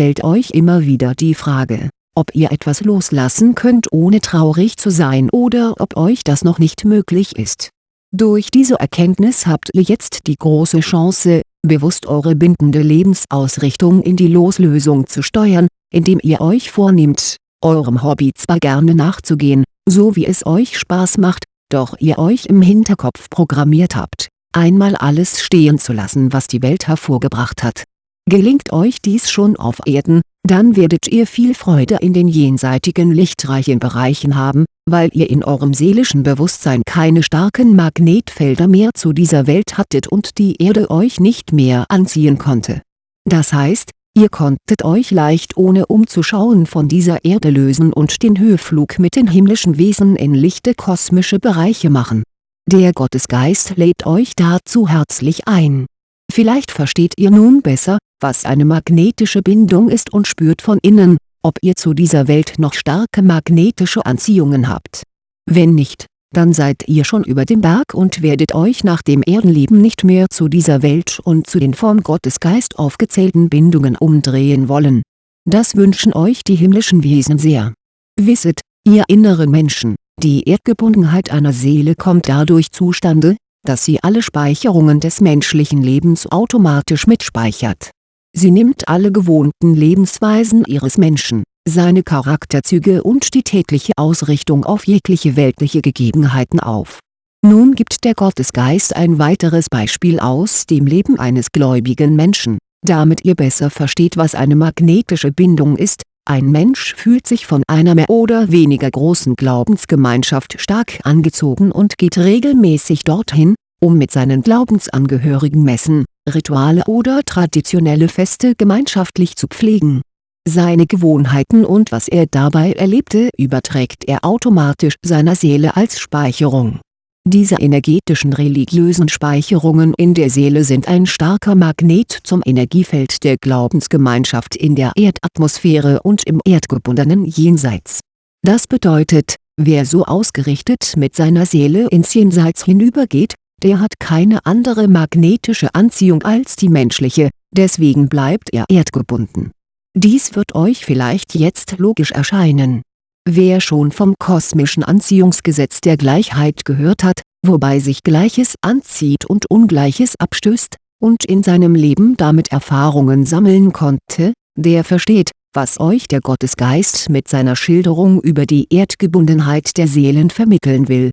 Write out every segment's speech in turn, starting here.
stellt euch immer wieder die Frage, ob ihr etwas loslassen könnt ohne traurig zu sein oder ob euch das noch nicht möglich ist. Durch diese Erkenntnis habt ihr jetzt die große Chance, bewusst eure bindende Lebensausrichtung in die Loslösung zu steuern, indem ihr euch vornehmt, eurem Hobby zwar gerne nachzugehen, so wie es euch Spaß macht, doch ihr euch im Hinterkopf programmiert habt, einmal alles stehen zu lassen was die Welt hervorgebracht hat. Gelingt euch dies schon auf Erden, dann werdet ihr viel Freude in den jenseitigen lichtreichen Bereichen haben, weil ihr in eurem seelischen Bewusstsein keine starken Magnetfelder mehr zu dieser Welt hattet und die Erde euch nicht mehr anziehen konnte. Das heißt, ihr konntet euch leicht ohne umzuschauen von dieser Erde lösen und den Höheflug mit den himmlischen Wesen in lichte kosmische Bereiche machen. Der Gottesgeist lädt euch dazu herzlich ein. Vielleicht versteht ihr nun besser, was eine magnetische Bindung ist und spürt von innen, ob ihr zu dieser Welt noch starke magnetische Anziehungen habt. Wenn nicht, dann seid ihr schon über dem Berg und werdet euch nach dem Erdenleben nicht mehr zu dieser Welt und zu den vom Gottesgeist aufgezählten Bindungen umdrehen wollen. Das wünschen euch die himmlischen Wesen sehr. Wisset, ihr inneren Menschen, die Erdgebundenheit einer Seele kommt dadurch zustande, dass sie alle Speicherungen des menschlichen Lebens automatisch mitspeichert Sie nimmt alle gewohnten Lebensweisen ihres Menschen, seine Charakterzüge und die tägliche Ausrichtung auf jegliche weltliche Gegebenheiten auf. Nun gibt der Gottesgeist ein weiteres Beispiel aus dem Leben eines gläubigen Menschen, damit ihr besser versteht was eine magnetische Bindung ist, ein Mensch fühlt sich von einer mehr oder weniger großen Glaubensgemeinschaft stark angezogen und geht regelmäßig dorthin, um mit seinen Glaubensangehörigen Messen, Rituale oder traditionelle Feste gemeinschaftlich zu pflegen. Seine Gewohnheiten und was er dabei erlebte überträgt er automatisch seiner Seele als Speicherung. Diese energetischen religiösen Speicherungen in der Seele sind ein starker Magnet zum Energiefeld der Glaubensgemeinschaft in der Erdatmosphäre und im erdgebundenen Jenseits. Das bedeutet, wer so ausgerichtet mit seiner Seele ins Jenseits hinübergeht, der hat keine andere magnetische Anziehung als die menschliche, deswegen bleibt er erdgebunden. Dies wird euch vielleicht jetzt logisch erscheinen. Wer schon vom kosmischen Anziehungsgesetz der Gleichheit gehört hat, wobei sich Gleiches anzieht und Ungleiches abstößt, und in seinem Leben damit Erfahrungen sammeln konnte, der versteht, was euch der Gottesgeist mit seiner Schilderung über die Erdgebundenheit der Seelen vermitteln will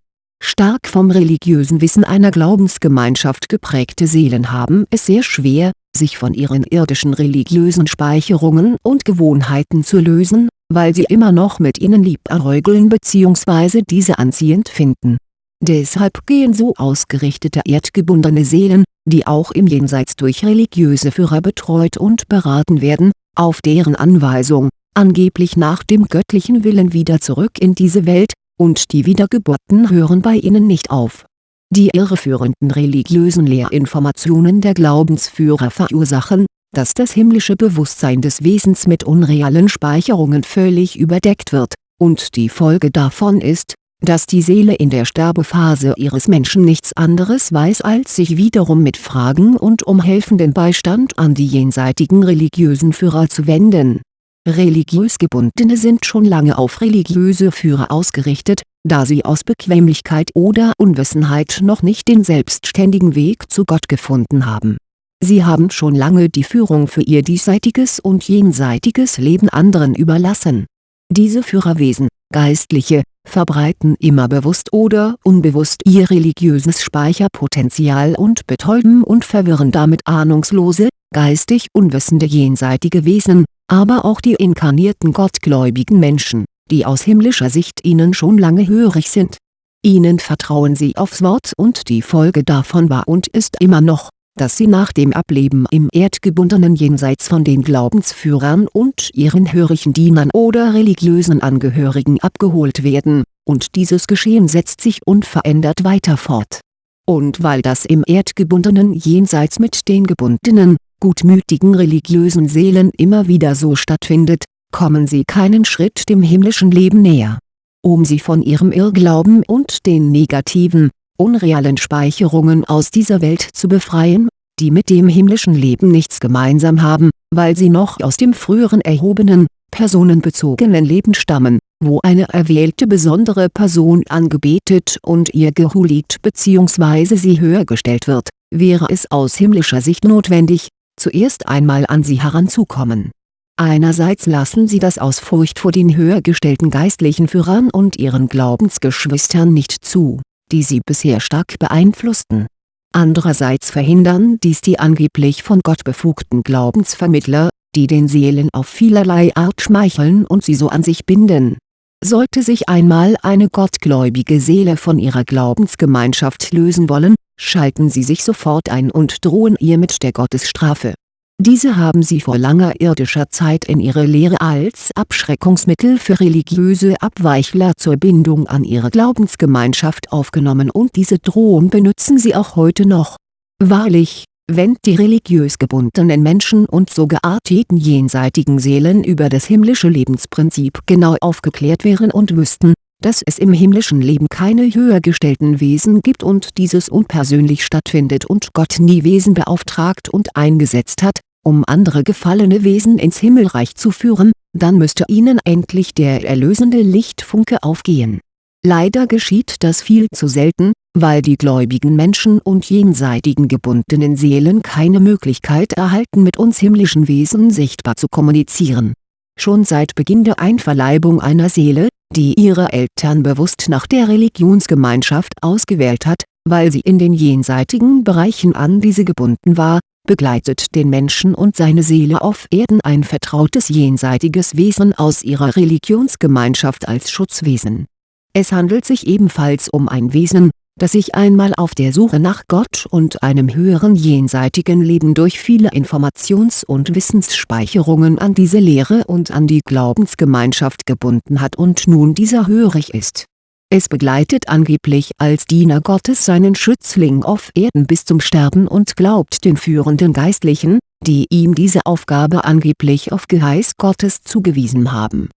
Stark vom religiösen Wissen einer Glaubensgemeinschaft geprägte Seelen haben es sehr schwer, sich von ihren irdischen religiösen Speicherungen und Gewohnheiten zu lösen, weil sie immer noch mit ihnen liebäugeln bzw. diese anziehend finden. Deshalb gehen so ausgerichtete erdgebundene Seelen, die auch im Jenseits durch religiöse Führer betreut und beraten werden, auf deren Anweisung, angeblich nach dem göttlichen Willen wieder zurück in diese Welt, und die Wiedergeburten hören bei ihnen nicht auf. Die irreführenden religiösen Lehrinformationen der Glaubensführer verursachen, dass das himmlische Bewusstsein des Wesens mit unrealen Speicherungen völlig überdeckt wird, und die Folge davon ist, dass die Seele in der Sterbephase ihres Menschen nichts anderes weiß als sich wiederum mit Fragen und um helfenden Beistand an die jenseitigen religiösen Führer zu wenden Religiös Gebundene sind schon lange auf religiöse Führer ausgerichtet, da sie aus Bequemlichkeit oder Unwissenheit noch nicht den selbstständigen Weg zu Gott gefunden haben. Sie haben schon lange die Führung für ihr diesseitiges und jenseitiges Leben anderen überlassen. Diese Führerwesen, Geistliche, verbreiten immer bewusst oder unbewusst ihr religiöses Speicherpotenzial und betäuben und verwirren damit ahnungslose, geistig unwissende jenseitige Wesen, aber auch die inkarnierten gottgläubigen Menschen, die aus himmlischer Sicht ihnen schon lange hörig sind. Ihnen vertrauen sie aufs Wort und die Folge davon war und ist immer noch, dass sie nach dem Ableben im erdgebundenen Jenseits von den Glaubensführern und ihren hörigen Dienern oder religiösen Angehörigen abgeholt werden, und dieses Geschehen setzt sich unverändert weiter fort. Und weil das im erdgebundenen Jenseits mit den gebundenen, gutmütigen religiösen Seelen immer wieder so stattfindet, kommen sie keinen Schritt dem himmlischen Leben näher. Um sie von ihrem Irrglauben und den negativen, unrealen Speicherungen aus dieser Welt zu befreien, die mit dem himmlischen Leben nichts gemeinsam haben, weil sie noch aus dem früheren erhobenen, personenbezogenen Leben stammen, wo eine erwählte besondere Person angebetet und ihr gehuldigt bzw. sie höher gestellt wird, wäre es aus himmlischer Sicht notwendig, zuerst einmal an sie heranzukommen. Einerseits lassen sie das aus Furcht vor den höher gestellten geistlichen Führern und ihren Glaubensgeschwistern nicht zu, die sie bisher stark beeinflussten. Andererseits verhindern dies die angeblich von Gott befugten Glaubensvermittler, die den Seelen auf vielerlei Art schmeicheln und sie so an sich binden. Sollte sich einmal eine gottgläubige Seele von ihrer Glaubensgemeinschaft lösen wollen, schalten sie sich sofort ein und drohen ihr mit der Gottesstrafe. Diese haben sie vor langer irdischer Zeit in ihre Lehre als Abschreckungsmittel für religiöse Abweichler zur Bindung an ihre Glaubensgemeinschaft aufgenommen und diese Drohung benützen sie auch heute noch. Wahrlich, wenn die religiös gebundenen Menschen und so gearteten jenseitigen Seelen über das himmlische Lebensprinzip genau aufgeklärt wären und wüssten, dass es im himmlischen Leben keine höher gestellten Wesen gibt und dieses unpersönlich stattfindet und Gott nie Wesen beauftragt und eingesetzt hat, um andere gefallene Wesen ins Himmelreich zu führen, dann müsste ihnen endlich der erlösende Lichtfunke aufgehen. Leider geschieht das viel zu selten, weil die gläubigen Menschen und jenseitigen gebundenen Seelen keine Möglichkeit erhalten mit uns himmlischen Wesen sichtbar zu kommunizieren. Schon seit Beginn der Einverleibung einer Seele, die ihre Eltern bewusst nach der Religionsgemeinschaft ausgewählt hat, weil sie in den jenseitigen Bereichen an diese gebunden war, begleitet den Menschen und seine Seele auf Erden ein vertrautes jenseitiges Wesen aus ihrer Religionsgemeinschaft als Schutzwesen. Es handelt sich ebenfalls um ein Wesen, das sich einmal auf der Suche nach Gott und einem höheren jenseitigen Leben durch viele Informations- und Wissensspeicherungen an diese Lehre und an die Glaubensgemeinschaft gebunden hat und nun dieser hörig ist. Es begleitet angeblich als Diener Gottes seinen Schützling auf Erden bis zum Sterben und glaubt den führenden Geistlichen, die ihm diese Aufgabe angeblich auf Geheiß Gottes zugewiesen haben.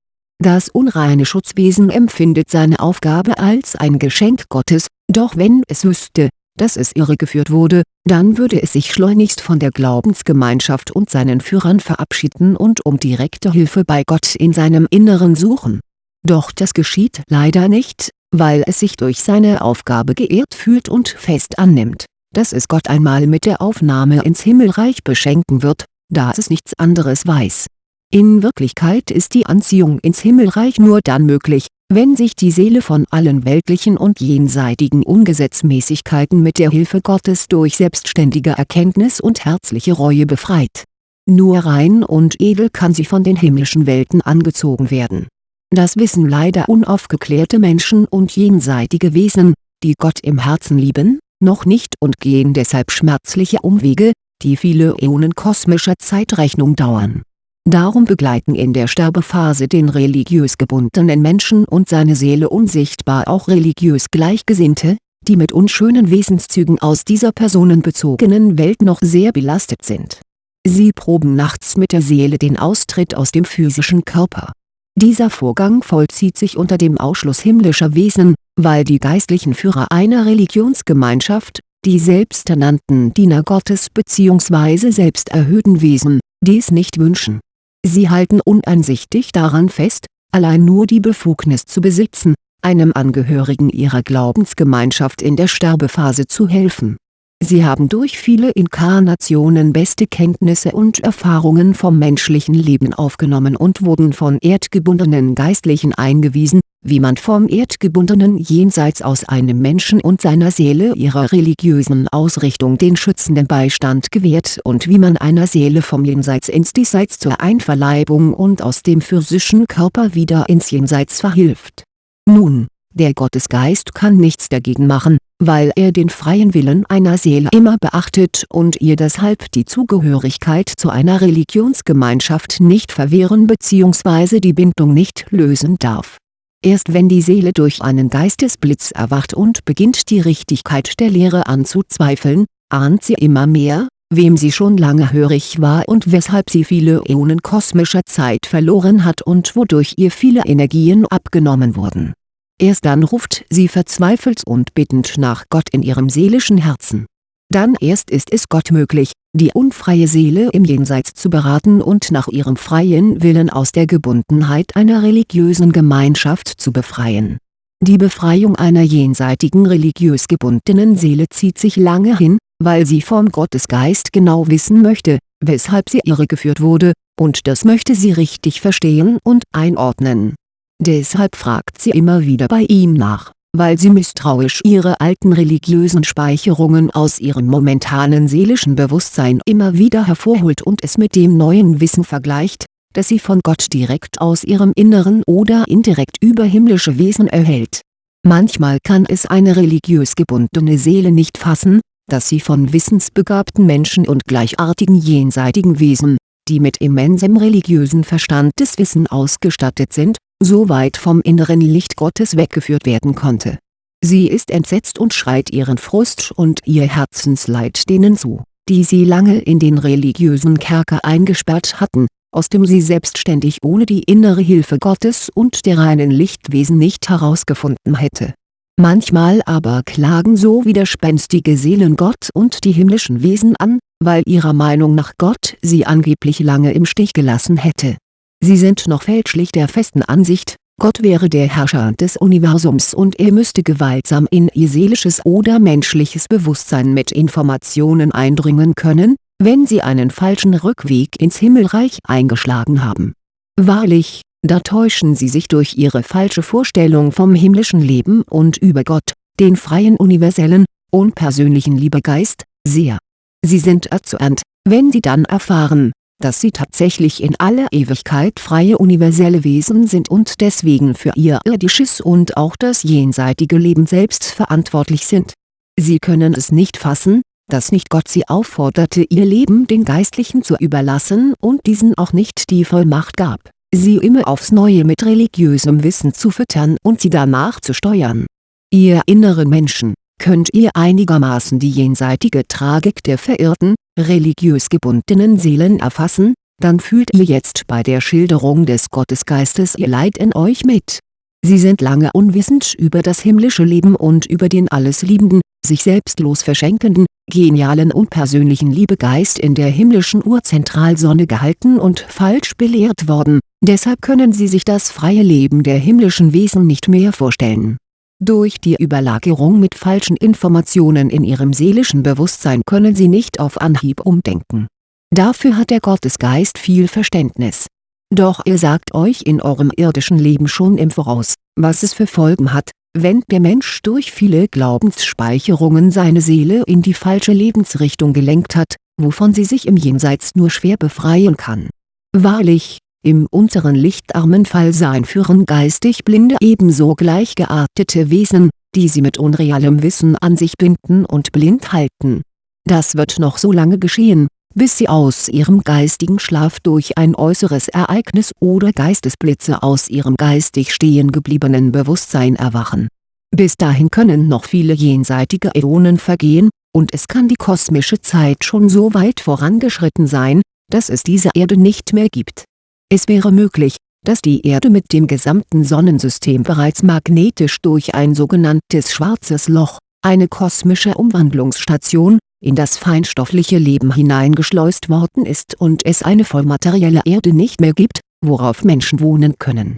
Das unreine Schutzwesen empfindet seine Aufgabe als ein Geschenk Gottes, doch wenn es wüsste, dass es irregeführt wurde, dann würde es sich schleunigst von der Glaubensgemeinschaft und seinen Führern verabschieden und um direkte Hilfe bei Gott in seinem Inneren suchen. Doch das geschieht leider nicht, weil es sich durch seine Aufgabe geehrt fühlt und fest annimmt, dass es Gott einmal mit der Aufnahme ins Himmelreich beschenken wird, da es nichts anderes weiß. In Wirklichkeit ist die Anziehung ins Himmelreich nur dann möglich, wenn sich die Seele von allen weltlichen und jenseitigen Ungesetzmäßigkeiten mit der Hilfe Gottes durch selbstständige Erkenntnis und herzliche Reue befreit. Nur rein und edel kann sie von den himmlischen Welten angezogen werden. Das wissen leider unaufgeklärte Menschen und jenseitige Wesen, die Gott im Herzen lieben, noch nicht und gehen deshalb schmerzliche Umwege, die viele Äonen kosmischer Zeitrechnung dauern Darum begleiten in der Sterbephase den religiös gebundenen Menschen und seine Seele unsichtbar auch religiös Gleichgesinnte, die mit unschönen Wesenszügen aus dieser personenbezogenen Welt noch sehr belastet sind. Sie proben nachts mit der Seele den Austritt aus dem physischen Körper. Dieser Vorgang vollzieht sich unter dem Ausschluss himmlischer Wesen, weil die geistlichen Führer einer Religionsgemeinschaft, die selbsternannten Diener Gottes bzw. selbsterhöhten Wesen, dies nicht wünschen Sie halten uneinsichtig daran fest, allein nur die Befugnis zu besitzen, einem Angehörigen ihrer Glaubensgemeinschaft in der Sterbephase zu helfen. Sie haben durch viele Inkarnationen beste Kenntnisse und Erfahrungen vom menschlichen Leben aufgenommen und wurden von erdgebundenen Geistlichen eingewiesen, wie man vom erdgebundenen Jenseits aus einem Menschen und seiner Seele ihrer religiösen Ausrichtung den schützenden Beistand gewährt und wie man einer Seele vom Jenseits ins Diesseits zur Einverleibung und aus dem physischen Körper wieder ins Jenseits verhilft. Nun, der Gottesgeist kann nichts dagegen machen, weil er den freien Willen einer Seele immer beachtet und ihr deshalb die Zugehörigkeit zu einer Religionsgemeinschaft nicht verwehren bzw. die Bindung nicht lösen darf. Erst wenn die Seele durch einen Geistesblitz erwacht und beginnt die Richtigkeit der Lehre anzuzweifeln, ahnt sie immer mehr, wem sie schon lange hörig war und weshalb sie viele Äonen kosmischer Zeit verloren hat und wodurch ihr viele Energien abgenommen wurden Erst dann ruft sie verzweifelt und bittend nach Gott in ihrem seelischen Herzen. Dann erst ist es Gott möglich, die unfreie Seele im Jenseits zu beraten und nach ihrem freien Willen aus der Gebundenheit einer religiösen Gemeinschaft zu befreien. Die Befreiung einer jenseitigen religiös gebundenen Seele zieht sich lange hin, weil sie vom Gottesgeist genau wissen möchte, weshalb sie irregeführt wurde, und das möchte sie richtig verstehen und einordnen. Deshalb fragt sie immer wieder bei ihm nach weil sie misstrauisch ihre alten religiösen Speicherungen aus ihrem momentanen seelischen Bewusstsein immer wieder hervorholt und es mit dem neuen Wissen vergleicht, das sie von Gott direkt aus ihrem Inneren oder indirekt über himmlische Wesen erhält. Manchmal kann es eine religiös gebundene Seele nicht fassen, dass sie von wissensbegabten Menschen und gleichartigen jenseitigen Wesen, die mit immensem religiösen Verstandeswissen ausgestattet sind, so weit vom inneren Licht Gottes weggeführt werden konnte. Sie ist entsetzt und schreit ihren Frust und ihr Herzensleid denen zu, die sie lange in den religiösen Kerker eingesperrt hatten, aus dem sie selbstständig ohne die innere Hilfe Gottes und der reinen Lichtwesen nicht herausgefunden hätte. Manchmal aber klagen so widerspenstige Seelen Gott und die himmlischen Wesen an, weil ihrer Meinung nach Gott sie angeblich lange im Stich gelassen hätte Sie sind noch fälschlich der festen Ansicht, Gott wäre der Herrscher des Universums und er müsste gewaltsam in ihr seelisches oder menschliches Bewusstsein mit Informationen eindringen können, wenn sie einen falschen Rückweg ins Himmelreich eingeschlagen haben. Wahrlich, da täuschen sie sich durch ihre falsche Vorstellung vom himmlischen Leben und über Gott, den freien universellen, unpersönlichen Liebegeist, sehr. Sie sind erzürnt, wenn sie dann erfahren, dass sie tatsächlich in aller Ewigkeit freie universelle Wesen sind und deswegen für ihr irdisches und auch das jenseitige Leben selbst verantwortlich sind. Sie können es nicht fassen, dass nicht Gott sie aufforderte ihr Leben den Geistlichen zu überlassen und diesen auch nicht die Vollmacht gab, sie immer aufs Neue mit religiösem Wissen zu füttern und sie danach zu steuern. Ihr inneren Menschen, könnt ihr einigermaßen die jenseitige Tragik der verirrten, religiös gebundenen Seelen erfassen, dann fühlt ihr jetzt bei der Schilderung des Gottesgeistes ihr Leid in euch mit. Sie sind lange unwissend über das himmlische Leben und über den alles liebenden, sich selbstlos verschenkenden, genialen und persönlichen Liebegeist in der himmlischen Urzentralsonne gehalten und falsch belehrt worden, deshalb können sie sich das freie Leben der himmlischen Wesen nicht mehr vorstellen durch die Überlagerung mit falschen Informationen in ihrem seelischen Bewusstsein können sie nicht auf Anhieb umdenken. Dafür hat der Gottesgeist viel Verständnis. Doch er sagt euch in eurem irdischen Leben schon im Voraus, was es für Folgen hat, wenn der Mensch durch viele Glaubensspeicherungen seine Seele in die falsche Lebensrichtung gelenkt hat, wovon sie sich im Jenseits nur schwer befreien kann. Wahrlich, im unteren lichtarmen Fallsein führen geistig Blinde ebenso gleichgeartete Wesen, die sie mit unrealem Wissen an sich binden und blind halten. Das wird noch so lange geschehen, bis sie aus ihrem geistigen Schlaf durch ein äußeres Ereignis oder Geistesblitze aus ihrem geistig stehen gebliebenen Bewusstsein erwachen. Bis dahin können noch viele jenseitige Äonen vergehen, und es kann die kosmische Zeit schon so weit vorangeschritten sein, dass es diese Erde nicht mehr gibt es wäre möglich, dass die Erde mit dem gesamten Sonnensystem bereits magnetisch durch ein sogenanntes Schwarzes Loch, eine kosmische Umwandlungsstation, in das feinstoffliche Leben hineingeschleust worden ist und es eine vollmaterielle Erde nicht mehr gibt, worauf Menschen wohnen können.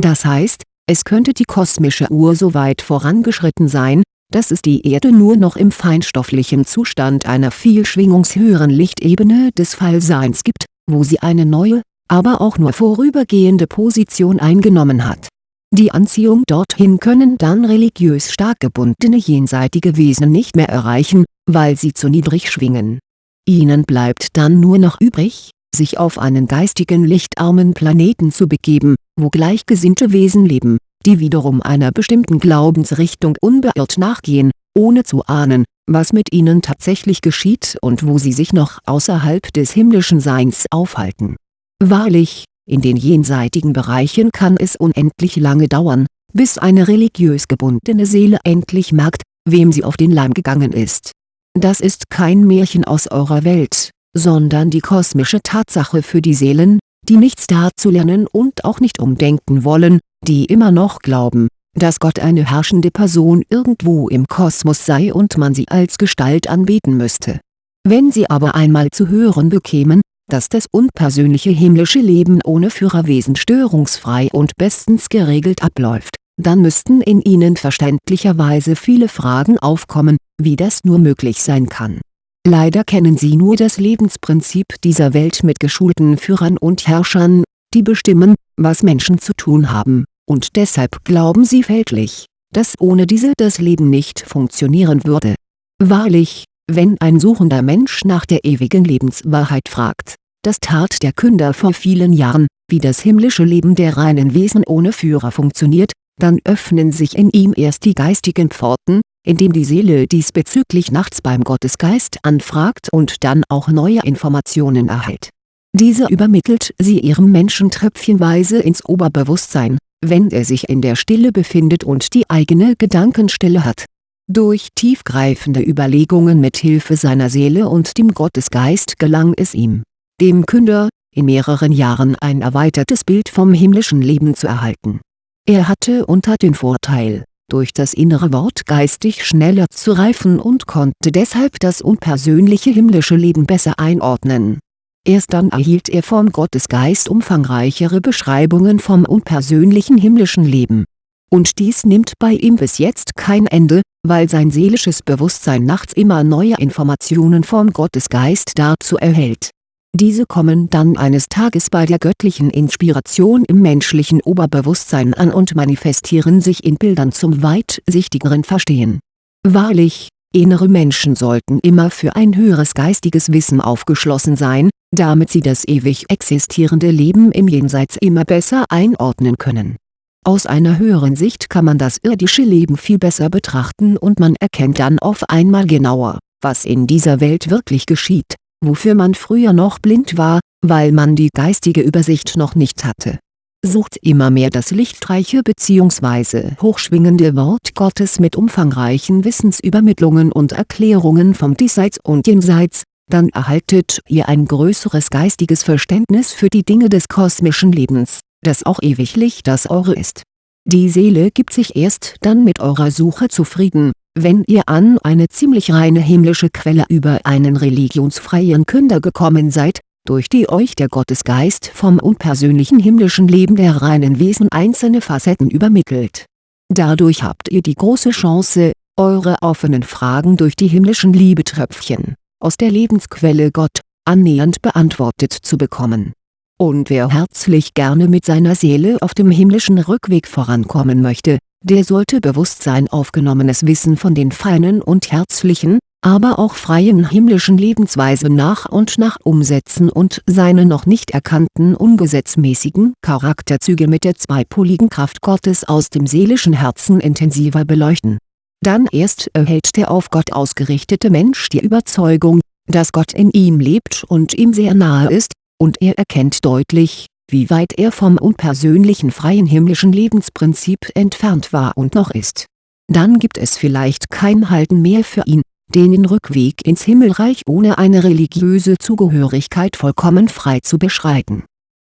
Das heißt, es könnte die kosmische Uhr so weit vorangeschritten sein, dass es die Erde nur noch im feinstofflichen Zustand einer viel schwingungshöheren Lichtebene des Fallseins gibt, wo sie eine neue, aber auch nur vorübergehende Position eingenommen hat. Die Anziehung dorthin können dann religiös stark gebundene jenseitige Wesen nicht mehr erreichen, weil sie zu niedrig schwingen. Ihnen bleibt dann nur noch übrig, sich auf einen geistigen lichtarmen Planeten zu begeben, wo gleichgesinnte Wesen leben, die wiederum einer bestimmten Glaubensrichtung unbeirrt nachgehen, ohne zu ahnen, was mit ihnen tatsächlich geschieht und wo sie sich noch außerhalb des himmlischen Seins aufhalten Wahrlich, in den jenseitigen Bereichen kann es unendlich lange dauern, bis eine religiös gebundene Seele endlich merkt, wem sie auf den Leim gegangen ist. Das ist kein Märchen aus eurer Welt, sondern die kosmische Tatsache für die Seelen, die nichts dazu lernen und auch nicht umdenken wollen, die immer noch glauben, dass Gott eine herrschende Person irgendwo im Kosmos sei und man sie als Gestalt anbeten müsste. Wenn sie aber einmal zu hören bekämen, dass das unpersönliche himmlische Leben ohne Führerwesen störungsfrei und bestens geregelt abläuft, dann müssten in ihnen verständlicherweise viele Fragen aufkommen, wie das nur möglich sein kann. Leider kennen sie nur das Lebensprinzip dieser Welt mit geschulten Führern und Herrschern, die bestimmen, was Menschen zu tun haben und deshalb glauben sie fälschlich, dass ohne diese das Leben nicht funktionieren würde. Wahrlich, wenn ein suchender Mensch nach der ewigen Lebenswahrheit fragt, das tat der Künder vor vielen Jahren, wie das himmlische Leben der reinen Wesen ohne Führer funktioniert, dann öffnen sich in ihm erst die geistigen Pforten, indem die Seele diesbezüglich nachts beim Gottesgeist anfragt und dann auch neue Informationen erhält. Dieser übermittelt sie ihrem Menschen tröpfchenweise ins Oberbewusstsein, wenn er sich in der Stille befindet und die eigene Gedankenstille hat. Durch tiefgreifende Überlegungen mit Hilfe seiner Seele und dem Gottesgeist gelang es ihm, dem Künder, in mehreren Jahren ein erweitertes Bild vom himmlischen Leben zu erhalten. Er hatte unter den Vorteil, durch das innere Wort geistig schneller zu reifen und konnte deshalb das unpersönliche himmlische Leben besser einordnen Erst dann erhielt er vom Gottesgeist umfangreichere Beschreibungen vom unpersönlichen himmlischen Leben. Und dies nimmt bei ihm bis jetzt kein Ende, weil sein seelisches Bewusstsein nachts immer neue Informationen vom Gottesgeist dazu erhält. Diese kommen dann eines Tages bei der göttlichen Inspiration im menschlichen Oberbewusstsein an und manifestieren sich in Bildern zum weitsichtigeren Verstehen. Wahrlich, innere Menschen sollten immer für ein höheres geistiges Wissen aufgeschlossen sein, damit sie das ewig existierende Leben im Jenseits immer besser einordnen können. Aus einer höheren Sicht kann man das irdische Leben viel besser betrachten und man erkennt dann auf einmal genauer, was in dieser Welt wirklich geschieht, wofür man früher noch blind war, weil man die geistige Übersicht noch nicht hatte. Sucht immer mehr das lichtreiche bzw. hochschwingende Wort Gottes mit umfangreichen Wissensübermittlungen und Erklärungen vom Diesseits und Jenseits, dann erhaltet ihr ein größeres geistiges Verständnis für die Dinge des kosmischen Lebens, das auch ewiglich das eure ist. Die Seele gibt sich erst dann mit eurer Suche zufrieden, wenn ihr an eine ziemlich reine himmlische Quelle über einen religionsfreien Künder gekommen seid, durch die euch der Gottesgeist vom unpersönlichen himmlischen Leben der reinen Wesen einzelne Facetten übermittelt. Dadurch habt ihr die große Chance, eure offenen Fragen durch die himmlischen Liebetröpfchen aus der Lebensquelle Gott, annähernd beantwortet zu bekommen. Und wer herzlich gerne mit seiner Seele auf dem himmlischen Rückweg vorankommen möchte, der sollte Bewusstsein aufgenommenes Wissen von den feinen und herzlichen, aber auch freien himmlischen Lebensweisen nach und nach umsetzen und seine noch nicht erkannten ungesetzmäßigen Charakterzüge mit der zweipoligen Kraft Gottes aus dem seelischen Herzen intensiver beleuchten. Dann erst erhält der auf Gott ausgerichtete Mensch die Überzeugung, dass Gott in ihm lebt und ihm sehr nahe ist, und er erkennt deutlich, wie weit er vom unpersönlichen freien himmlischen Lebensprinzip entfernt war und noch ist. Dann gibt es vielleicht kein Halten mehr für ihn, den Rückweg ins Himmelreich ohne eine religiöse Zugehörigkeit vollkommen frei zu beschreiten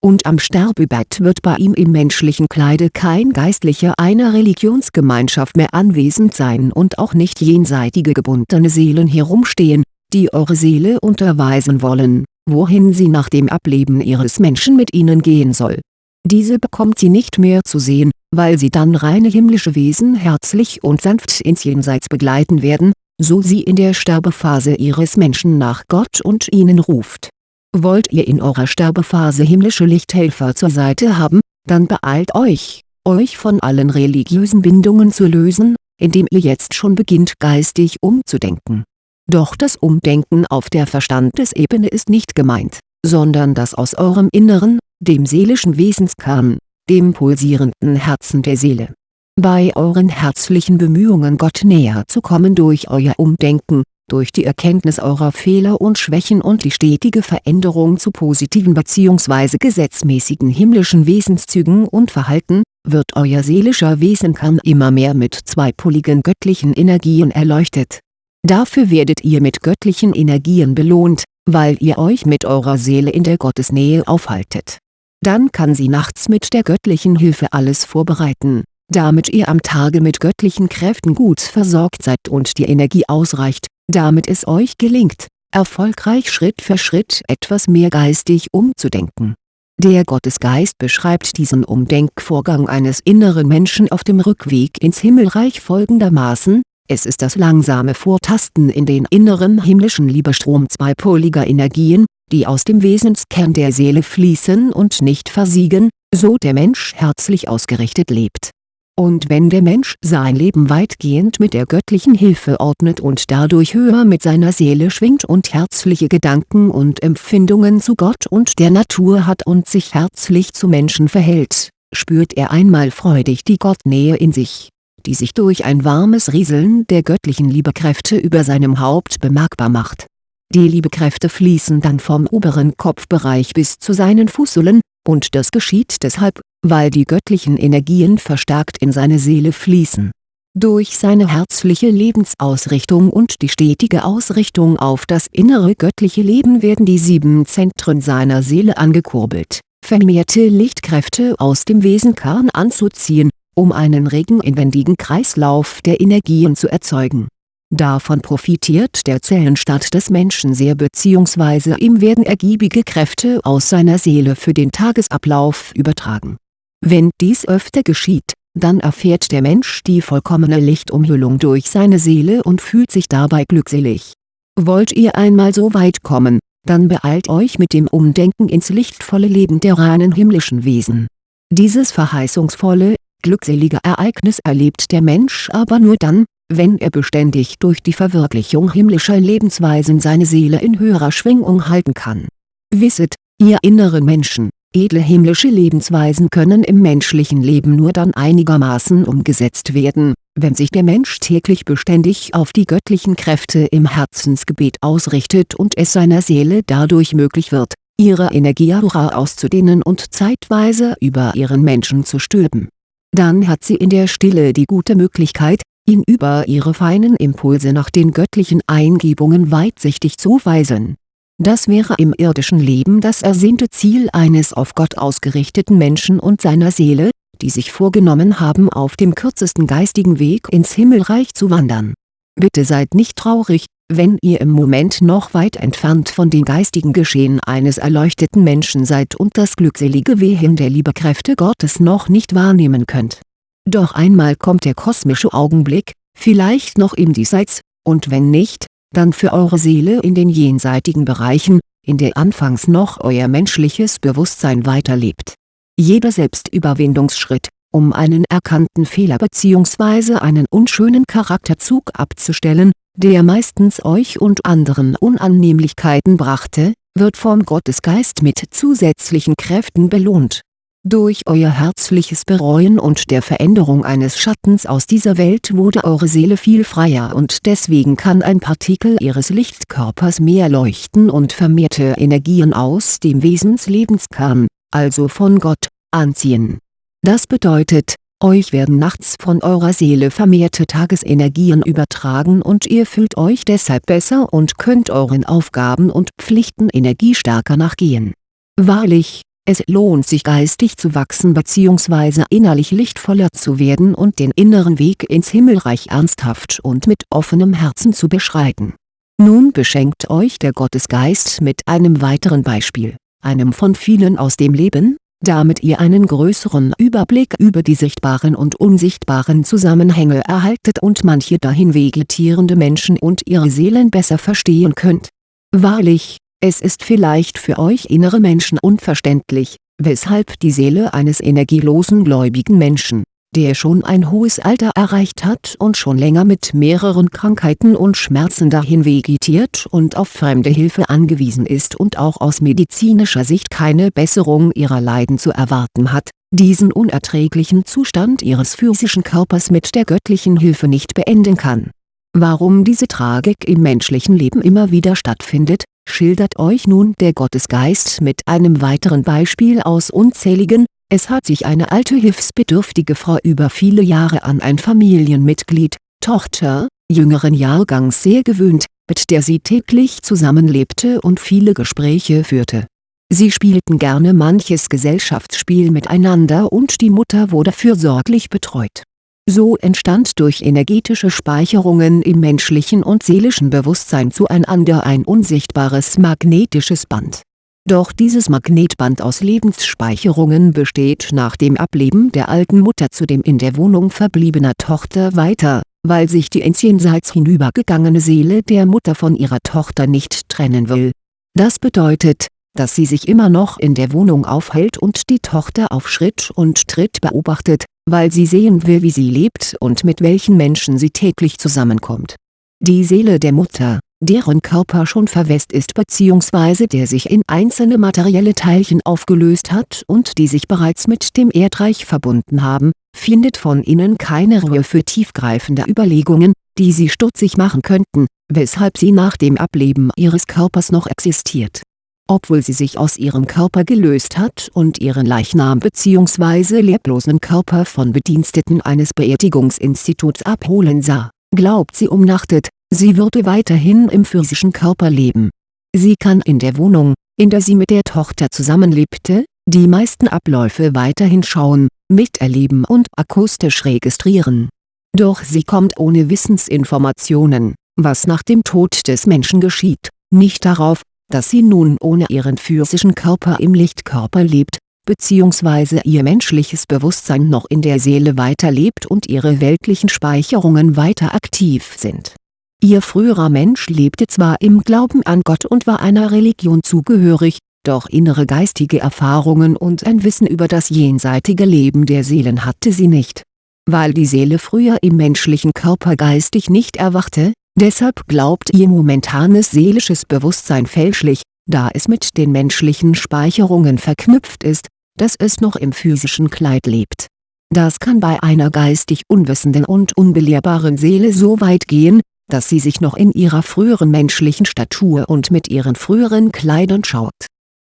und am Sterbebett wird bei ihm im menschlichen Kleide kein Geistlicher einer Religionsgemeinschaft mehr anwesend sein und auch nicht jenseitige gebundene Seelen herumstehen, die eure Seele unterweisen wollen, wohin sie nach dem Ableben ihres Menschen mit ihnen gehen soll. Diese bekommt sie nicht mehr zu sehen, weil sie dann reine himmlische Wesen herzlich und sanft ins Jenseits begleiten werden, so sie in der Sterbephase ihres Menschen nach Gott und ihnen ruft Wollt ihr in eurer Sterbephase himmlische Lichthelfer zur Seite haben, dann beeilt euch, euch von allen religiösen Bindungen zu lösen, indem ihr jetzt schon beginnt geistig umzudenken. Doch das Umdenken auf der Verstandesebene ist nicht gemeint, sondern das aus eurem Inneren, dem seelischen Wesenskern, dem pulsierenden Herzen der Seele. Bei euren herzlichen Bemühungen Gott näher zu kommen durch euer Umdenken, durch die Erkenntnis eurer Fehler und Schwächen und die stetige Veränderung zu positiven bzw. gesetzmäßigen himmlischen Wesenszügen und Verhalten, wird euer seelischer Wesenkern immer mehr mit zweipoligen göttlichen Energien erleuchtet. Dafür werdet ihr mit göttlichen Energien belohnt, weil ihr euch mit eurer Seele in der Gottesnähe aufhaltet. Dann kann sie nachts mit der göttlichen Hilfe alles vorbereiten, damit ihr am Tage mit göttlichen Kräften gut versorgt seid und die Energie ausreicht, damit es euch gelingt, erfolgreich Schritt für Schritt etwas mehr geistig umzudenken. Der Gottesgeist beschreibt diesen Umdenkvorgang eines inneren Menschen auf dem Rückweg ins Himmelreich folgendermaßen, es ist das langsame Vortasten in den inneren himmlischen Liebestrom zweipoliger Energien, die aus dem Wesenskern der Seele fließen und nicht versiegen, so der Mensch herzlich ausgerichtet lebt. Und wenn der Mensch sein Leben weitgehend mit der göttlichen Hilfe ordnet und dadurch höher mit seiner Seele schwingt und herzliche Gedanken und Empfindungen zu Gott und der Natur hat und sich herzlich zu Menschen verhält, spürt er einmal freudig die Gottnähe in sich, die sich durch ein warmes Rieseln der göttlichen Liebekräfte über seinem Haupt bemerkbar macht. Die Liebekräfte fließen dann vom oberen Kopfbereich bis zu seinen Fußsohlen, und das geschieht deshalb, weil die göttlichen Energien verstärkt in seine Seele fließen. Durch seine herzliche Lebensausrichtung und die stetige Ausrichtung auf das innere göttliche Leben werden die sieben Zentren seiner Seele angekurbelt, vermehrte Lichtkräfte aus dem Wesenkern anzuziehen, um einen regen inwendigen Kreislauf der Energien zu erzeugen. Davon profitiert der Zellenstaat des Menschen sehr bzw. ihm werden ergiebige Kräfte aus seiner Seele für den Tagesablauf übertragen wenn dies öfter geschieht, dann erfährt der Mensch die vollkommene Lichtumhüllung durch seine Seele und fühlt sich dabei glückselig. Wollt ihr einmal so weit kommen, dann beeilt euch mit dem Umdenken ins lichtvolle Leben der reinen himmlischen Wesen. Dieses verheißungsvolle, glückselige Ereignis erlebt der Mensch aber nur dann, wenn er beständig durch die Verwirklichung himmlischer Lebensweisen seine Seele in höherer Schwingung halten kann. Wisset, ihr inneren Menschen, Edle himmlische Lebensweisen können im menschlichen Leben nur dann einigermaßen umgesetzt werden, wenn sich der Mensch täglich beständig auf die göttlichen Kräfte im Herzensgebet ausrichtet und es seiner Seele dadurch möglich wird, ihre Energieaura auszudehnen und zeitweise über ihren Menschen zu stülpen. Dann hat sie in der Stille die gute Möglichkeit, ihn über ihre feinen Impulse nach den göttlichen Eingebungen weitsichtig zu weisen das wäre im irdischen Leben das ersehnte Ziel eines auf Gott ausgerichteten Menschen und seiner Seele, die sich vorgenommen haben auf dem kürzesten geistigen Weg ins Himmelreich zu wandern. Bitte seid nicht traurig, wenn ihr im Moment noch weit entfernt von den geistigen Geschehen eines erleuchteten Menschen seid und das glückselige Wehen der Liebekräfte Gottes noch nicht wahrnehmen könnt. Doch einmal kommt der kosmische Augenblick, vielleicht noch im Diesseits, und wenn nicht, dann für eure Seele in den jenseitigen Bereichen, in der anfangs noch euer menschliches Bewusstsein weiterlebt. Jeder Selbstüberwindungsschritt, um einen erkannten Fehler bzw. einen unschönen Charakterzug abzustellen, der meistens euch und anderen Unannehmlichkeiten brachte, wird vom Gottesgeist mit zusätzlichen Kräften belohnt durch euer herzliches Bereuen und der Veränderung eines Schattens aus dieser Welt wurde eure Seele viel freier und deswegen kann ein Partikel ihres Lichtkörpers mehr leuchten und vermehrte Energien aus dem Wesenslebenskern, also von Gott, anziehen. Das bedeutet, euch werden nachts von eurer Seele vermehrte Tagesenergien übertragen und ihr fühlt euch deshalb besser und könnt euren Aufgaben und Pflichten energiestärker nachgehen. Wahrlich, es lohnt sich geistig zu wachsen bzw. innerlich lichtvoller zu werden und den inneren Weg ins Himmelreich ernsthaft und mit offenem Herzen zu beschreiten. Nun beschenkt euch der Gottesgeist mit einem weiteren Beispiel, einem von vielen aus dem Leben, damit ihr einen größeren Überblick über die sichtbaren und unsichtbaren Zusammenhänge erhaltet und manche dahin vegetierende Menschen und ihre Seelen besser verstehen könnt. Wahrlich, es ist vielleicht für euch innere Menschen unverständlich, weshalb die Seele eines energielosen gläubigen Menschen, der schon ein hohes Alter erreicht hat und schon länger mit mehreren Krankheiten und Schmerzen dahin vegetiert und auf fremde Hilfe angewiesen ist und auch aus medizinischer Sicht keine Besserung ihrer Leiden zu erwarten hat, diesen unerträglichen Zustand ihres physischen Körpers mit der göttlichen Hilfe nicht beenden kann. Warum diese Tragik im menschlichen Leben immer wieder stattfindet, schildert euch nun der Gottesgeist mit einem weiteren Beispiel aus unzähligen, es hat sich eine alte hilfsbedürftige Frau über viele Jahre an ein Familienmitglied, Tochter, jüngeren Jahrgangs sehr gewöhnt, mit der sie täglich zusammenlebte und viele Gespräche führte. Sie spielten gerne manches Gesellschaftsspiel miteinander und die Mutter wurde fürsorglich betreut. So entstand durch energetische Speicherungen im menschlichen und seelischen Bewusstsein zueinander ein unsichtbares magnetisches Band. Doch dieses Magnetband aus Lebensspeicherungen besteht nach dem Ableben der alten Mutter zudem in der Wohnung verbliebener Tochter weiter, weil sich die ins Jenseits hinübergegangene Seele der Mutter von ihrer Tochter nicht trennen will. Das bedeutet, dass sie sich immer noch in der Wohnung aufhält und die Tochter auf Schritt und Tritt beobachtet, weil sie sehen will wie sie lebt und mit welchen Menschen sie täglich zusammenkommt. Die Seele der Mutter, deren Körper schon verwest ist bzw. der sich in einzelne materielle Teilchen aufgelöst hat und die sich bereits mit dem Erdreich verbunden haben, findet von innen keine Ruhe für tiefgreifende Überlegungen, die sie stutzig machen könnten, weshalb sie nach dem Ableben ihres Körpers noch existiert obwohl sie sich aus ihrem Körper gelöst hat und ihren Leichnam bzw. leblosen Körper von Bediensteten eines Beerdigungsinstituts abholen sah, glaubt sie umnachtet, sie würde weiterhin im physischen Körper leben. Sie kann in der Wohnung, in der sie mit der Tochter zusammenlebte, die meisten Abläufe weiterhin schauen, miterleben und akustisch registrieren. Doch sie kommt ohne Wissensinformationen, was nach dem Tod des Menschen geschieht, nicht darauf, dass sie nun ohne ihren physischen Körper im Lichtkörper lebt, bzw. ihr menschliches Bewusstsein noch in der Seele weiterlebt und ihre weltlichen Speicherungen weiter aktiv sind. Ihr früherer Mensch lebte zwar im Glauben an Gott und war einer Religion zugehörig, doch innere geistige Erfahrungen und ein Wissen über das jenseitige Leben der Seelen hatte sie nicht. Weil die Seele früher im menschlichen Körper geistig nicht erwachte, Deshalb glaubt ihr momentanes seelisches Bewusstsein fälschlich, da es mit den menschlichen Speicherungen verknüpft ist, dass es noch im physischen Kleid lebt. Das kann bei einer geistig unwissenden und unbelehrbaren Seele so weit gehen, dass sie sich noch in ihrer früheren menschlichen Statur und mit ihren früheren Kleidern schaut.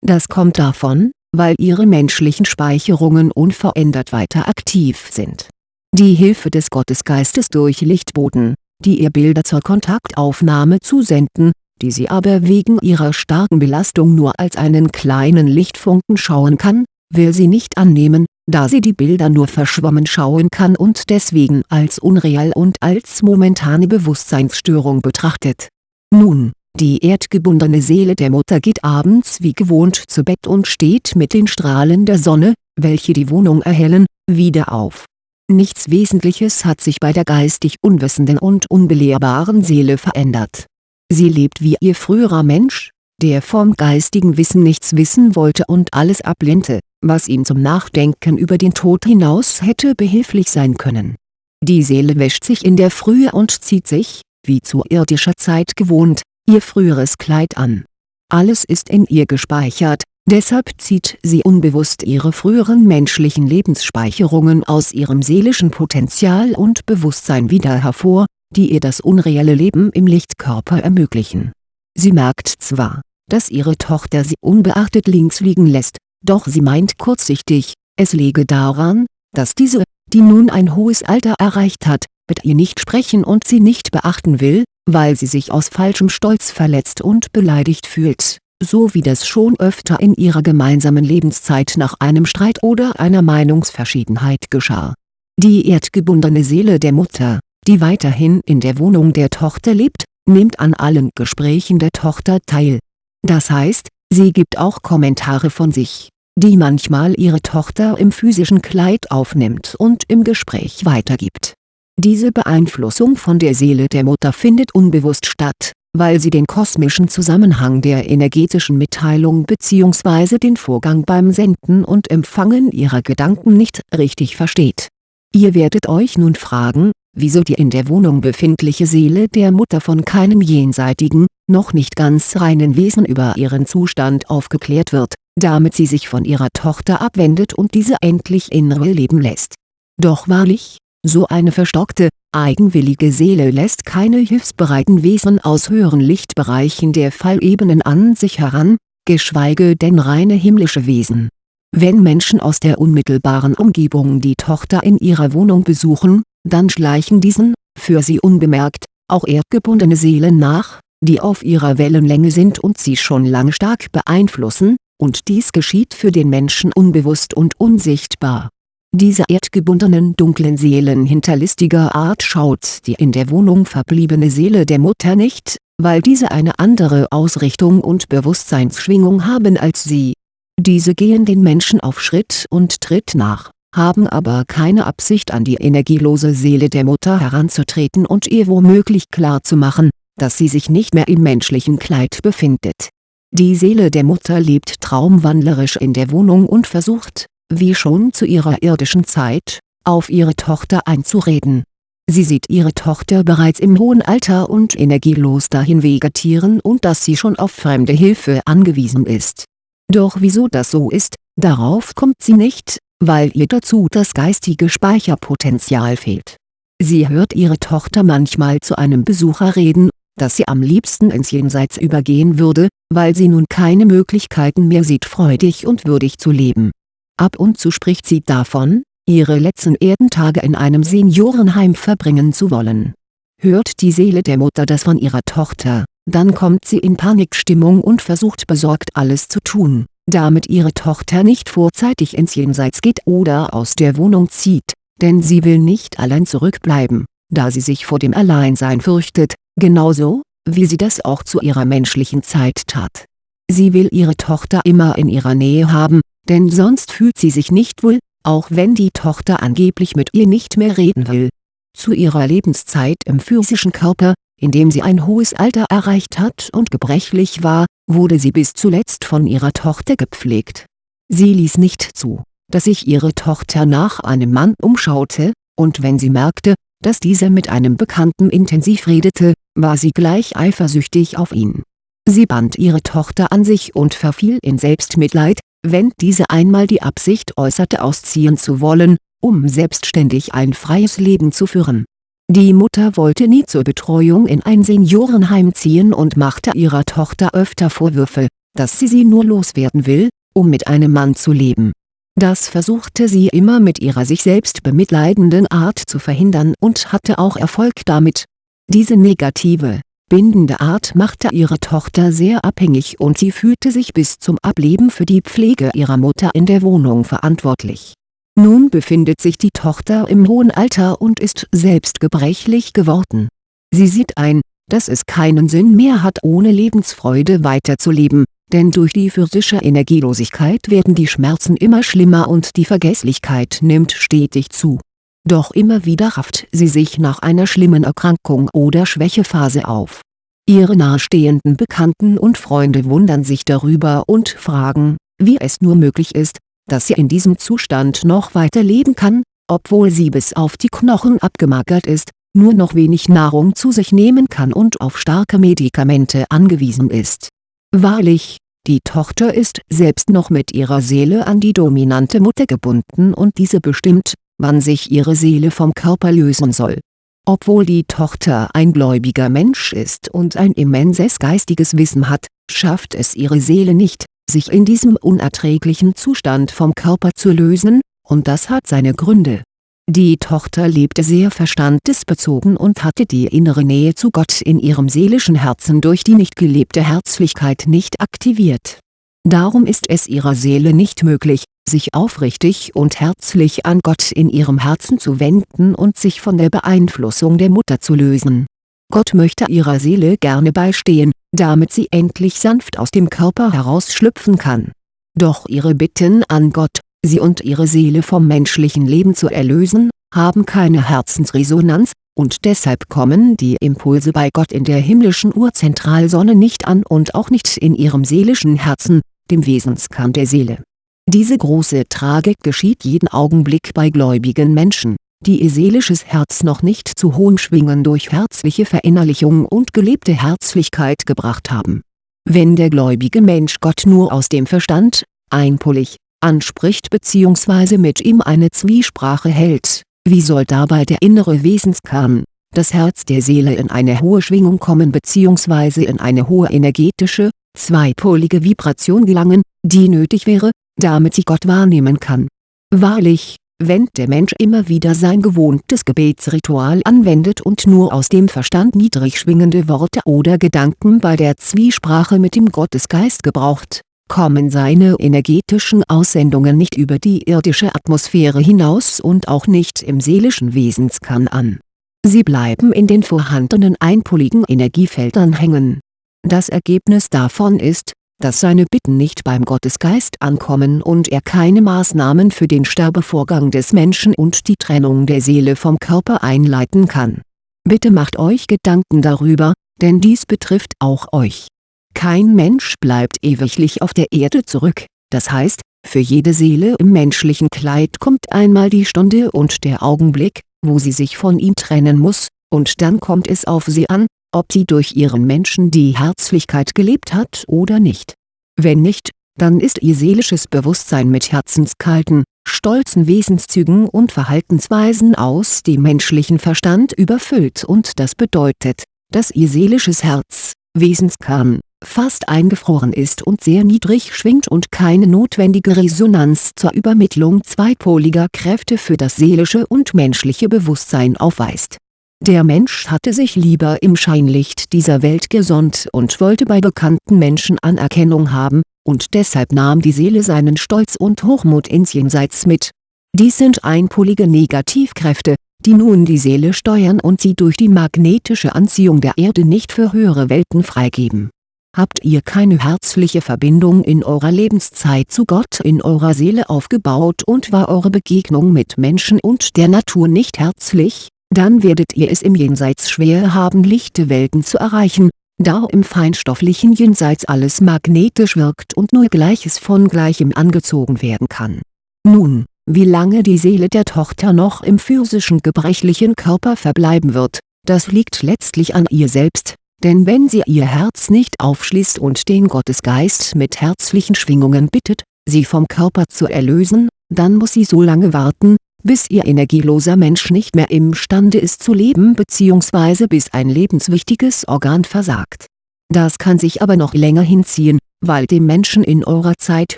Das kommt davon, weil ihre menschlichen Speicherungen unverändert weiter aktiv sind. Die Hilfe des Gottesgeistes durch Lichtboten, die ihr Bilder zur Kontaktaufnahme zusenden, die sie aber wegen ihrer starken Belastung nur als einen kleinen Lichtfunken schauen kann, will sie nicht annehmen, da sie die Bilder nur verschwommen schauen kann und deswegen als unreal und als momentane Bewusstseinsstörung betrachtet. Nun, die erdgebundene Seele der Mutter geht abends wie gewohnt zu Bett und steht mit den Strahlen der Sonne, welche die Wohnung erhellen, wieder auf Nichts Wesentliches hat sich bei der geistig unwissenden und unbelehrbaren Seele verändert. Sie lebt wie ihr früherer Mensch, der vom geistigen Wissen nichts wissen wollte und alles ablehnte, was ihm zum Nachdenken über den Tod hinaus hätte behilflich sein können. Die Seele wäscht sich in der Frühe und zieht sich, wie zu irdischer Zeit gewohnt, ihr früheres Kleid an. Alles ist in ihr gespeichert, Deshalb zieht sie unbewusst ihre früheren menschlichen Lebensspeicherungen aus ihrem seelischen Potenzial und Bewusstsein wieder hervor, die ihr das unreelle Leben im Lichtkörper ermöglichen. Sie merkt zwar, dass ihre Tochter sie unbeachtet links liegen lässt, doch sie meint kurzsichtig, es läge daran, dass diese, die nun ein hohes Alter erreicht hat, mit ihr nicht sprechen und sie nicht beachten will, weil sie sich aus falschem Stolz verletzt und beleidigt fühlt so wie das schon öfter in ihrer gemeinsamen Lebenszeit nach einem Streit oder einer Meinungsverschiedenheit geschah. Die erdgebundene Seele der Mutter, die weiterhin in der Wohnung der Tochter lebt, nimmt an allen Gesprächen der Tochter teil. Das heißt, sie gibt auch Kommentare von sich, die manchmal ihre Tochter im physischen Kleid aufnimmt und im Gespräch weitergibt. Diese Beeinflussung von der Seele der Mutter findet unbewusst statt weil sie den kosmischen Zusammenhang der energetischen Mitteilung bzw. den Vorgang beim Senden und Empfangen ihrer Gedanken nicht richtig versteht. Ihr werdet euch nun fragen, wieso die in der Wohnung befindliche Seele der Mutter von keinem jenseitigen, noch nicht ganz reinen Wesen über ihren Zustand aufgeklärt wird, damit sie sich von ihrer Tochter abwendet und diese endlich in Ruhe leben lässt. Doch wahrlich, so eine verstockte, eigenwillige Seele lässt keine hilfsbereiten Wesen aus höheren Lichtbereichen der Fallebenen an sich heran, geschweige denn reine himmlische Wesen. Wenn Menschen aus der unmittelbaren Umgebung die Tochter in ihrer Wohnung besuchen, dann schleichen diesen, für sie unbemerkt, auch erdgebundene Seelen nach, die auf ihrer Wellenlänge sind und sie schon lange stark beeinflussen, und dies geschieht für den Menschen unbewusst und unsichtbar. Diese erdgebundenen dunklen Seelen hinterlistiger Art schaut die in der Wohnung verbliebene Seele der Mutter nicht, weil diese eine andere Ausrichtung und Bewusstseinsschwingung haben als sie. Diese gehen den Menschen auf Schritt und Tritt nach, haben aber keine Absicht an die energielose Seele der Mutter heranzutreten und ihr womöglich klarzumachen, dass sie sich nicht mehr im menschlichen Kleid befindet. Die Seele der Mutter lebt traumwandlerisch in der Wohnung und versucht, wie schon zu ihrer irdischen Zeit, auf ihre Tochter einzureden. Sie sieht ihre Tochter bereits im hohen Alter und energielos dahin vegetieren und dass sie schon auf fremde Hilfe angewiesen ist. Doch wieso das so ist, darauf kommt sie nicht, weil ihr dazu das geistige Speicherpotenzial fehlt. Sie hört ihre Tochter manchmal zu einem Besucher reden, dass sie am liebsten ins Jenseits übergehen würde, weil sie nun keine Möglichkeiten mehr sieht freudig und würdig zu leben Ab und zu spricht sie davon, ihre letzten Erdentage in einem Seniorenheim verbringen zu wollen. Hört die Seele der Mutter das von ihrer Tochter, dann kommt sie in Panikstimmung und versucht besorgt alles zu tun, damit ihre Tochter nicht vorzeitig ins Jenseits geht oder aus der Wohnung zieht, denn sie will nicht allein zurückbleiben, da sie sich vor dem Alleinsein fürchtet, genauso, wie sie das auch zu ihrer menschlichen Zeit tat. Sie will ihre Tochter immer in ihrer Nähe haben, denn sonst fühlt sie sich nicht wohl, auch wenn die Tochter angeblich mit ihr nicht mehr reden will. Zu ihrer Lebenszeit im physischen Körper, in dem sie ein hohes Alter erreicht hat und gebrechlich war, wurde sie bis zuletzt von ihrer Tochter gepflegt. Sie ließ nicht zu, dass sich ihre Tochter nach einem Mann umschaute, und wenn sie merkte, dass dieser mit einem Bekannten intensiv redete, war sie gleich eifersüchtig auf ihn. Sie band ihre Tochter an sich und verfiel in Selbstmitleid, wenn diese einmal die Absicht äußerte ausziehen zu wollen, um selbstständig ein freies Leben zu führen. Die Mutter wollte nie zur Betreuung in ein Seniorenheim ziehen und machte ihrer Tochter öfter Vorwürfe, dass sie sie nur loswerden will, um mit einem Mann zu leben. Das versuchte sie immer mit ihrer sich selbst bemitleidenden Art zu verhindern und hatte auch Erfolg damit. Diese negative, bindende Art machte ihre Tochter sehr abhängig und sie fühlte sich bis zum Ableben für die Pflege ihrer Mutter in der Wohnung verantwortlich. Nun befindet sich die Tochter im hohen Alter und ist selbst gebrechlich geworden. Sie sieht ein, dass es keinen Sinn mehr hat ohne Lebensfreude weiterzuleben, denn durch die physische Energielosigkeit werden die Schmerzen immer schlimmer und die Vergesslichkeit nimmt stetig zu doch immer wieder rafft sie sich nach einer schlimmen Erkrankung oder Schwächephase auf. Ihre nahestehenden Bekannten und Freunde wundern sich darüber und fragen, wie es nur möglich ist, dass sie in diesem Zustand noch weiter leben kann, obwohl sie bis auf die Knochen abgemagert ist, nur noch wenig Nahrung zu sich nehmen kann und auf starke Medikamente angewiesen ist. Wahrlich, die Tochter ist selbst noch mit ihrer Seele an die dominante Mutter gebunden und diese bestimmt, wann sich ihre Seele vom Körper lösen soll. Obwohl die Tochter ein gläubiger Mensch ist und ein immenses geistiges Wissen hat, schafft es ihre Seele nicht, sich in diesem unerträglichen Zustand vom Körper zu lösen, und das hat seine Gründe. Die Tochter lebte sehr verstandesbezogen und hatte die innere Nähe zu Gott in ihrem seelischen Herzen durch die nicht gelebte Herzlichkeit nicht aktiviert. Darum ist es ihrer Seele nicht möglich, sich aufrichtig und herzlich an Gott in ihrem Herzen zu wenden und sich von der Beeinflussung der Mutter zu lösen. Gott möchte ihrer Seele gerne beistehen, damit sie endlich sanft aus dem Körper herausschlüpfen kann. Doch ihre Bitten an Gott, sie und ihre Seele vom menschlichen Leben zu erlösen, haben keine Herzensresonanz, und deshalb kommen die Impulse bei Gott in der himmlischen Urzentralsonne nicht an und auch nicht in ihrem seelischen Herzen, dem Wesenskern der Seele diese große Tragik geschieht jeden Augenblick bei gläubigen Menschen, die ihr seelisches Herz noch nicht zu hohen Schwingen durch herzliche Verinnerlichung und gelebte Herzlichkeit gebracht haben. Wenn der gläubige Mensch Gott nur aus dem Verstand, einpolig, anspricht bzw. mit ihm eine Zwiesprache hält, wie soll dabei der innere Wesenskern, das Herz der Seele in eine hohe Schwingung kommen bzw. in eine hohe energetische, zweipolige Vibration gelangen, die nötig wäre, damit sie Gott wahrnehmen kann. Wahrlich, wenn der Mensch immer wieder sein gewohntes Gebetsritual anwendet und nur aus dem Verstand niedrig schwingende Worte oder Gedanken bei der Zwiesprache mit dem Gottesgeist gebraucht, kommen seine energetischen Aussendungen nicht über die irdische Atmosphäre hinaus und auch nicht im seelischen Wesenskern an. Sie bleiben in den vorhandenen einpoligen Energiefeldern hängen. Das Ergebnis davon ist, dass seine Bitten nicht beim Gottesgeist ankommen und er keine Maßnahmen für den Sterbevorgang des Menschen und die Trennung der Seele vom Körper einleiten kann. Bitte macht euch Gedanken darüber, denn dies betrifft auch euch. Kein Mensch bleibt ewiglich auf der Erde zurück, das heißt, für jede Seele im menschlichen Kleid kommt einmal die Stunde und der Augenblick, wo sie sich von ihm trennen muss, und dann kommt es auf sie an, ob sie durch ihren Menschen die Herzlichkeit gelebt hat oder nicht. Wenn nicht, dann ist ihr seelisches Bewusstsein mit herzenskalten, stolzen Wesenszügen und Verhaltensweisen aus dem menschlichen Verstand überfüllt und das bedeutet, dass ihr seelisches Herz, Wesenskern, fast eingefroren ist und sehr niedrig schwingt und keine notwendige Resonanz zur Übermittlung zweipoliger Kräfte für das seelische und menschliche Bewusstsein aufweist. Der Mensch hatte sich lieber im Scheinlicht dieser Welt gesonnt und wollte bei bekannten Menschen Anerkennung haben, und deshalb nahm die Seele seinen Stolz und Hochmut ins Jenseits mit. Dies sind einpolige Negativkräfte, die nun die Seele steuern und sie durch die magnetische Anziehung der Erde nicht für höhere Welten freigeben Habt ihr keine herzliche Verbindung in eurer Lebenszeit zu Gott in eurer Seele aufgebaut und war eure Begegnung mit Menschen und der Natur nicht herzlich, dann werdet ihr es im Jenseits schwer haben lichte Welten zu erreichen, da im feinstofflichen Jenseits alles magnetisch wirkt und nur Gleiches von Gleichem angezogen werden kann. Nun, wie lange die Seele der Tochter noch im physischen gebrechlichen Körper verbleiben wird, das liegt letztlich an ihr selbst denn wenn sie ihr Herz nicht aufschließt und den Gottesgeist mit herzlichen Schwingungen bittet, sie vom Körper zu erlösen, dann muss sie so lange warten, bis ihr energieloser Mensch nicht mehr imstande ist zu leben bzw. bis ein lebenswichtiges Organ versagt. Das kann sich aber noch länger hinziehen, weil dem Menschen in eurer Zeit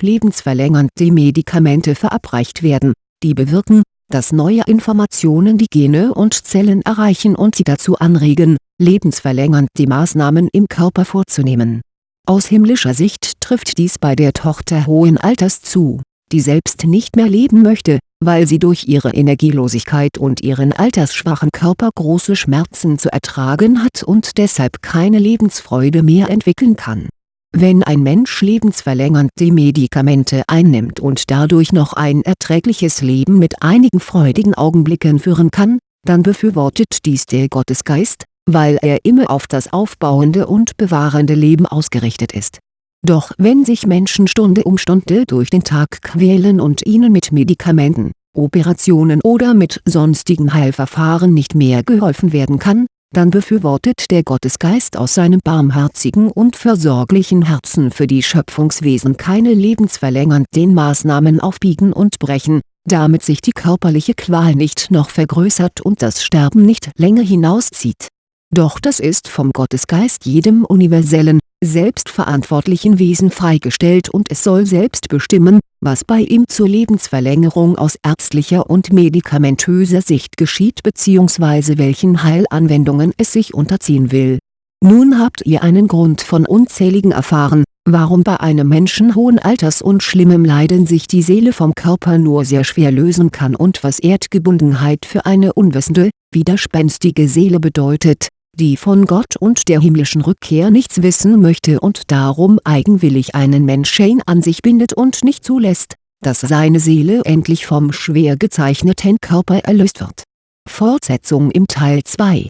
lebensverlängernde Medikamente verabreicht werden, die bewirken, dass neue Informationen die Gene und Zellen erreichen und sie dazu anregen, lebensverlängernd die Maßnahmen im Körper vorzunehmen. Aus himmlischer Sicht trifft dies bei der Tochter hohen Alters zu, die selbst nicht mehr leben möchte, weil sie durch ihre Energielosigkeit und ihren altersschwachen Körper große Schmerzen zu ertragen hat und deshalb keine Lebensfreude mehr entwickeln kann wenn ein Mensch lebensverlängernde Medikamente einnimmt und dadurch noch ein erträgliches Leben mit einigen freudigen Augenblicken führen kann, dann befürwortet dies der Gottesgeist, weil er immer auf das aufbauende und bewahrende Leben ausgerichtet ist. Doch wenn sich Menschen Stunde um Stunde durch den Tag quälen und ihnen mit Medikamenten, Operationen oder mit sonstigen Heilverfahren nicht mehr geholfen werden kann, dann befürwortet der Gottesgeist aus seinem barmherzigen und versorglichen Herzen für die Schöpfungswesen keine lebensverlängernden Maßnahmen auf Biegen und Brechen, damit sich die körperliche Qual nicht noch vergrößert und das Sterben nicht länger hinauszieht. Doch das ist vom Gottesgeist jedem universellen, selbstverantwortlichen Wesen freigestellt und es soll selbst bestimmen, was bei ihm zur Lebensverlängerung aus ärztlicher und medikamentöser Sicht geschieht bzw. welchen Heilanwendungen es sich unterziehen will. Nun habt ihr einen Grund von unzähligen erfahren, warum bei einem Menschen hohen Alters und schlimmem Leiden sich die Seele vom Körper nur sehr schwer lösen kann und was Erdgebundenheit für eine unwissende, widerspenstige Seele bedeutet die von Gott und der himmlischen Rückkehr nichts wissen möchte und darum eigenwillig einen Menschen an sich bindet und nicht zulässt, dass seine Seele endlich vom schwer gezeichneten Körper erlöst wird. Fortsetzung im Teil 2